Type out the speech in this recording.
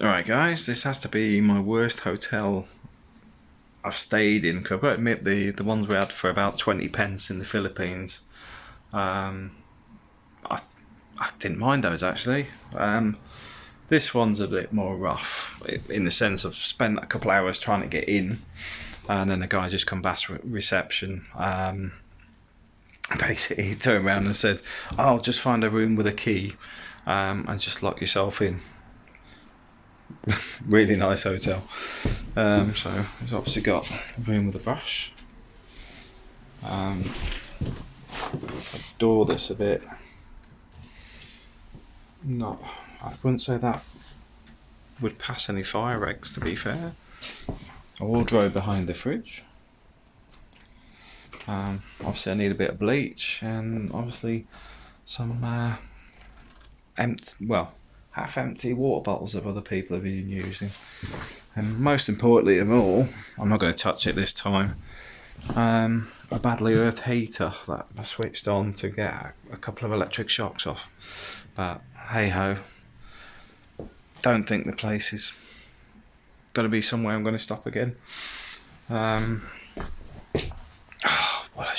Alright guys, this has to be my worst hotel I've stayed in. I've got to admit the, the ones we had for about 20 pence in the Philippines, um, I, I didn't mind those actually. Um, this one's a bit more rough in the sense of spent a couple hours trying to get in and then the guy just come back reception. Um, basically he turned around and said, I'll just find a room with a key um, and just lock yourself in. really nice hotel. Um, so it's obviously got a room with a brush. Um, adore this a bit. Not, I wouldn't say that would pass any fire regs to be fair. A wardrobe behind the fridge. Um, obviously I need a bit of bleach and obviously some uh, empty, well, half empty water bottles that other people have been using. And most importantly of all, I'm not going to touch it this time, um, a badly earthed heater that I switched on to get a couple of electric shocks off. But hey ho, don't think the place is going to be somewhere I'm going to stop again. Um, oh, what a